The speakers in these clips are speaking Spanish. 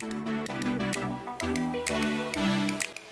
Thank you.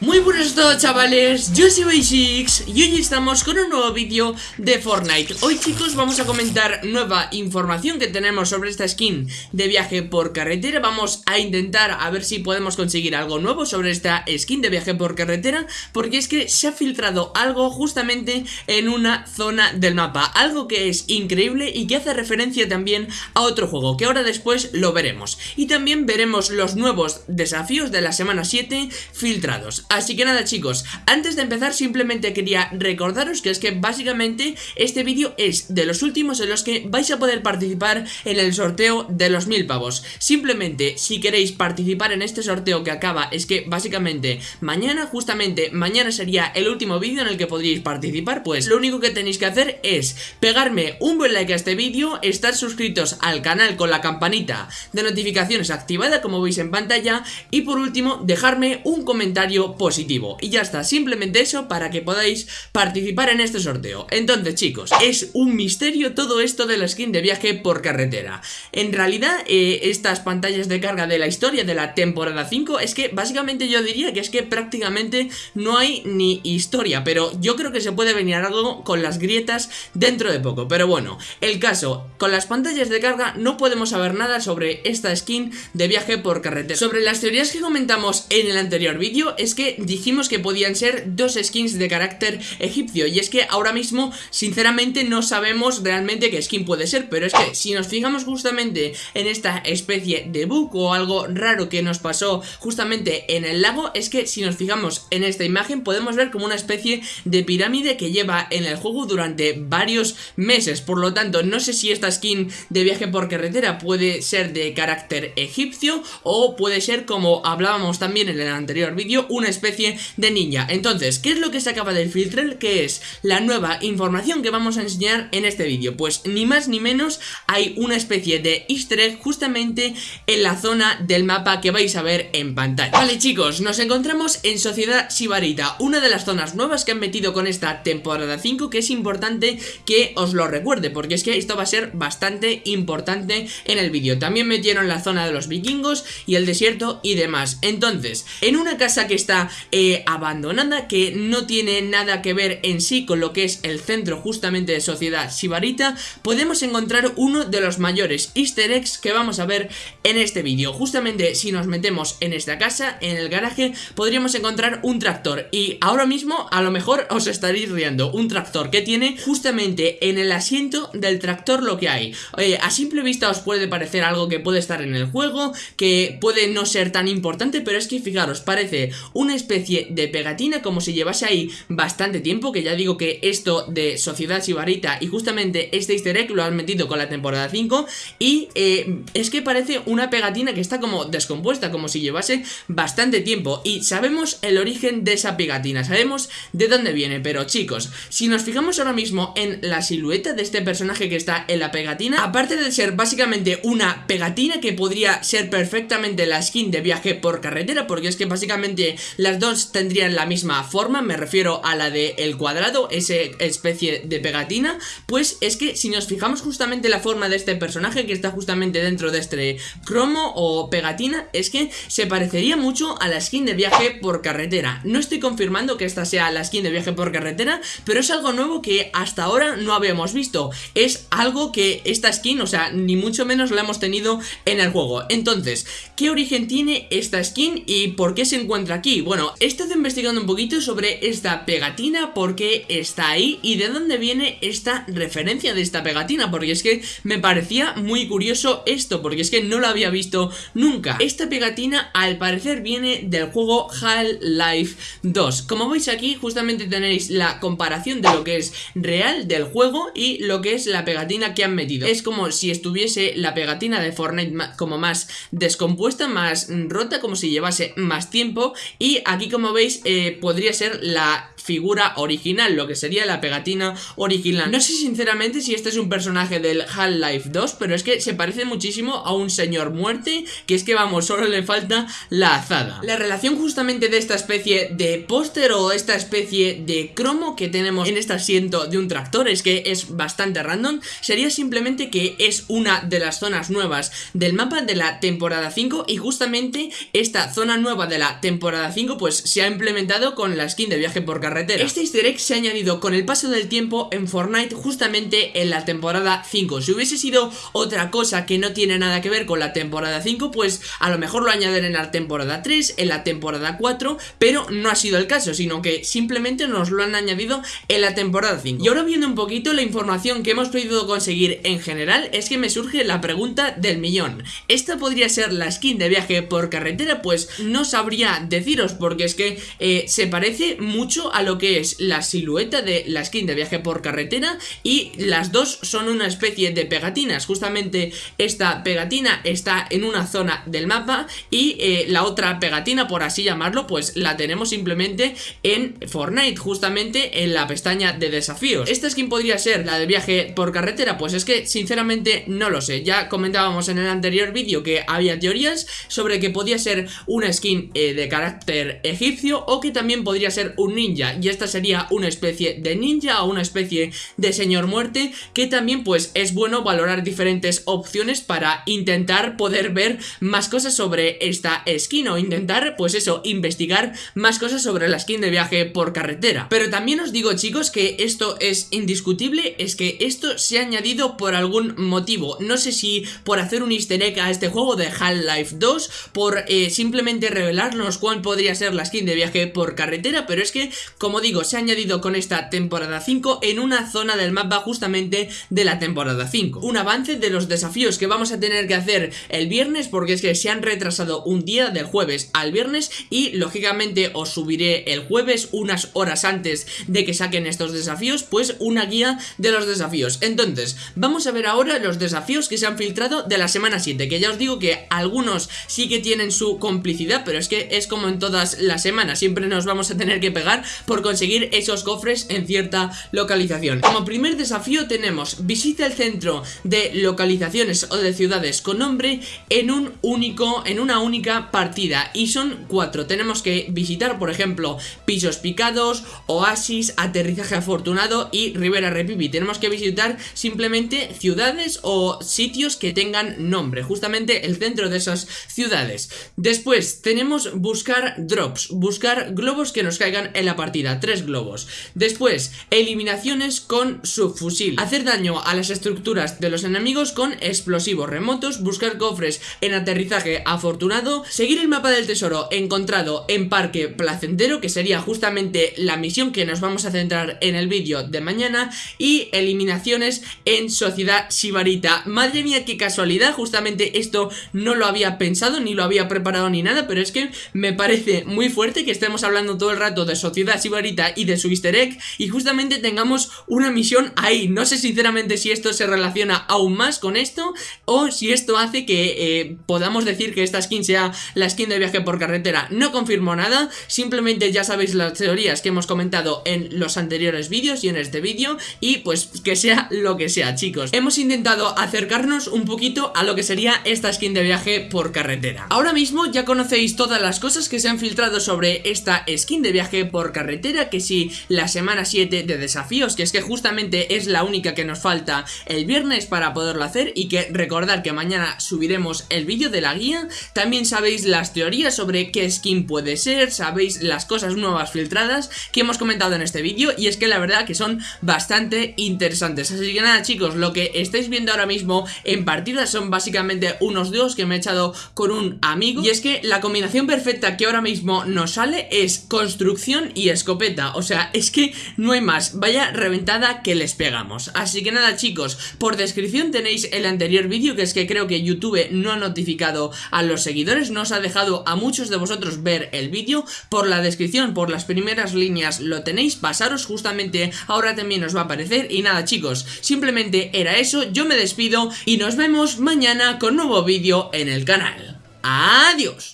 Muy buenos todos chavales, yo soy Basics y hoy estamos con un nuevo vídeo de Fortnite. Hoy chicos vamos a comentar nueva información que tenemos sobre esta skin de viaje por carretera. Vamos a intentar a ver si podemos conseguir algo nuevo sobre esta skin de viaje por carretera Porque es que se ha filtrado algo justamente en una zona del mapa Algo que es increíble y que hace referencia también a otro juego que ahora después lo veremos. Y también veremos los nuevos desafíos de la semana 7 filtrados Así que nada chicos, antes de empezar simplemente quería recordaros que es que básicamente este vídeo es de los últimos en los que vais a poder participar en el sorteo de los mil pavos. Simplemente si queréis participar en este sorteo que acaba es que básicamente mañana, justamente mañana sería el último vídeo en el que podríais participar Pues lo único que tenéis que hacer es pegarme un buen like a este vídeo, estar suscritos al canal con la campanita de notificaciones activada como veis en pantalla Y por último dejarme un comentario positivo. Y ya está, simplemente eso para que podáis participar en este sorteo. Entonces chicos, es un misterio todo esto de la skin de viaje por carretera. En realidad, eh, estas pantallas de carga de la historia de la temporada 5 Es que básicamente yo diría que es que prácticamente no hay ni historia Pero yo creo que se puede venir algo con las grietas dentro de poco. Pero bueno, el caso, con las pantallas de carga no podemos saber nada sobre esta skin de viaje por carretera. Sobre las teorías que comentamos en el anterior vídeo es que dijimos que podían ser dos skins de carácter egipcio. Y es que ahora mismo, sinceramente, no sabemos realmente qué skin puede ser. Pero es que si nos fijamos justamente en esta especie de bug o algo raro que nos pasó justamente en el lago Es que si nos fijamos en esta imagen podemos ver como una especie de pirámide que lleva en el juego durante varios meses. Por lo tanto, no sé si esta skin de viaje por carretera puede ser de carácter egipcio O puede ser, como hablábamos también en el anterior vídeo, una especie de ninja. Entonces, ¿qué es lo que se acaba de filtrar? ¿Qué es la nueva información que vamos a enseñar en este vídeo? Pues ni más ni menos hay una especie de easter egg justamente en la zona del mapa que vais a ver en pantalla. Vale chicos, nos encontramos en Sociedad Sibarita Una de las zonas nuevas que han metido con esta temporada 5 Que es importante que os lo recuerde Porque es que esto va a ser bastante importante en el vídeo. También metieron la zona de los vikingos y el desierto y demás. Entonces, en una casa que está eh, abandonada que no tiene nada que ver en sí con lo que es el centro justamente de Sociedad Sibarita podemos encontrar uno de los mayores easter eggs que vamos a ver en este vídeo. Justamente si nos metemos en esta casa, en el garaje podríamos encontrar un tractor. Y ahora mismo a lo mejor os estaréis riendo. Un tractor que tiene justamente en el asiento del tractor lo que hay. Eh, a simple vista os puede parecer algo que puede estar en el juego que puede no ser tan importante pero es que fijaros parece una especie de pegatina como si llevase ahí bastante tiempo Que ya digo que esto de Sociedad Sibarita y justamente este easter egg lo han metido con la temporada 5 Y eh, es que parece una pegatina que está como descompuesta, como si llevase bastante tiempo. Y sabemos el origen de esa pegatina, sabemos de dónde viene Pero chicos, si nos fijamos ahora mismo en la silueta de este personaje que está en la pegatina Aparte de ser básicamente una pegatina que podría ser perfectamente la skin de viaje por carretera Porque es que básicamente las dos tendrían la misma forma, me refiero a la de el cuadrado, esa especie de pegatina, pues es que si nos fijamos justamente la forma de este personaje que está justamente dentro de este cromo o pegatina, es que se parecería mucho a la skin de viaje por carretera. No estoy confirmando que esta sea la skin de viaje por carretera, pero es algo nuevo que hasta ahora no habíamos visto. Es algo que esta skin, o sea, ni mucho menos la hemos tenido en el juego. Entonces, ¿qué origen tiene esta skin y por qué se encuentra aquí? He estado investigando un poquito sobre esta pegatina, por qué está ahí y de dónde viene esta referencia de esta pegatina, porque es que me parecía muy curioso esto, porque es que no lo había visto nunca. Esta pegatina al parecer viene del juego Half-Life 2. Como veis aquí justamente tenéis la comparación de lo que es real del juego y lo que es la pegatina que han metido. Es como si estuviese la pegatina de Fortnite como más descompuesta, más rota, como si llevase más tiempo y aquí como veis eh, podría ser la figura original, lo que sería la pegatina original. No sé sinceramente si este es un personaje del Half-Life 2, pero es que se parece muchísimo a un señor muerte, que es que vamos, solo le falta la azada. La relación justamente de esta especie de póster o esta especie de cromo que tenemos en este asiento de un tractor es que es bastante random, sería simplemente que es una de las zonas nuevas del mapa de la temporada 5 y justamente esta zona nueva de la temporada 5 pues se ha implementado con la skin de viaje por carretera este easter egg se ha añadido con el paso del tiempo en Fortnite justamente en la temporada 5. Si hubiese sido otra cosa que no tiene nada que ver con la temporada 5, pues a lo mejor lo añaden en la temporada 3, en la temporada 4, pero no ha sido el caso, sino que simplemente nos lo han añadido en la temporada 5. Y ahora viendo un poquito la información que hemos podido conseguir en general, es que me surge la pregunta del millón. ¿Esta podría ser la skin de viaje por carretera? Pues no sabría deciros, porque es que eh, se parece mucho a lo que es la silueta de la skin de viaje por carretera y las dos son una especie de pegatinas. Justamente esta pegatina está en una zona del mapa y eh, la otra pegatina, por así llamarlo, pues la tenemos simplemente en Fortnite, justamente en la pestaña de desafíos. ¿Esta skin podría ser la de viaje por carretera? Pues es que sinceramente no lo sé. Ya comentábamos en el anterior vídeo que había teorías sobre que podía ser una skin eh, de carácter egipcio o que también podría ser un ninja y esta sería una especie de ninja o una especie de señor muerte que también pues es bueno valorar diferentes opciones para intentar poder ver más cosas sobre esta skin o intentar pues eso, investigar más cosas sobre la skin de viaje por carretera. Pero también os digo chicos que esto es indiscutible, es que esto se ha añadido por algún motivo, no sé si por hacer un easter egg a este juego de Half-Life 2, por eh, simplemente revelarnos cuál podría ser la skin de viaje por carretera, pero es que como digo, se ha añadido con esta temporada 5 en una zona del mapa justamente de la temporada 5. Un avance de los desafíos que vamos a tener que hacer el viernes porque es que se han retrasado un día del jueves al viernes y lógicamente os subiré el jueves unas horas antes de que saquen estos desafíos pues una guía de los desafíos. Entonces, vamos a ver ahora los desafíos que se han filtrado de la semana 7 que ya os digo que algunos sí que tienen su complicidad pero es que es como en todas las semanas, siempre nos vamos a tener que pegar por conseguir esos cofres en cierta localización. Como primer desafío tenemos visita el centro de localizaciones o de ciudades con nombre en un único, en una única partida y son cuatro. Tenemos que visitar por ejemplo pisos picados, oasis, aterrizaje afortunado y Rivera Repipi. Tenemos que visitar simplemente ciudades o sitios que tengan nombre, justamente el centro de esas ciudades. Después tenemos buscar drops, buscar globos que nos caigan en la partida tres globos. Después, eliminaciones con subfusil. Hacer daño a las estructuras de los enemigos con explosivos remotos, buscar cofres en aterrizaje afortunado, seguir el mapa del tesoro encontrado en parque placentero, que sería justamente la misión que nos vamos a centrar en el vídeo de mañana, y eliminaciones en sociedad sibarita. Madre mía, qué casualidad, justamente esto no lo había pensado, ni lo había preparado ni nada, pero es que me parece muy fuerte que estemos hablando todo el rato de sociedad sibarita y de su easter egg y justamente tengamos una misión ahí. No sé sinceramente si esto se relaciona aún más con esto o si esto hace que eh, podamos decir que esta skin sea la skin de viaje por carretera. No confirmo nada, simplemente ya sabéis las teorías que hemos comentado en los anteriores vídeos y en este vídeo y pues que sea lo que sea chicos. Hemos intentado acercarnos un poquito a lo que sería esta skin de viaje por carretera. Ahora mismo ya conocéis todas las cosas que se han filtrado sobre esta skin de viaje por carretera que si la semana 7 de desafíos, que es que justamente es la única que nos falta el viernes para poderlo hacer y que recordar que mañana subiremos el vídeo de la guía, también sabéis las teorías sobre qué skin puede ser, sabéis las cosas nuevas filtradas que hemos comentado en este vídeo y es que la verdad que son bastante interesantes, así que nada chicos, lo que estáis viendo ahora mismo en partida son básicamente unos dos que me he echado con un amigo y es que la combinación perfecta que ahora mismo nos sale es construcción y escopeta o sea, es que no hay más, vaya reventada que les pegamos. Así que nada chicos, por descripción tenéis el anterior vídeo que es que creo que YouTube no ha notificado a los seguidores, no os ha dejado a muchos de vosotros ver el vídeo, por la descripción, por las primeras líneas lo tenéis, pasaros justamente, ahora también os va a aparecer y nada chicos, simplemente era eso, yo me despido y nos vemos mañana con nuevo vídeo en el canal. ¡Adiós!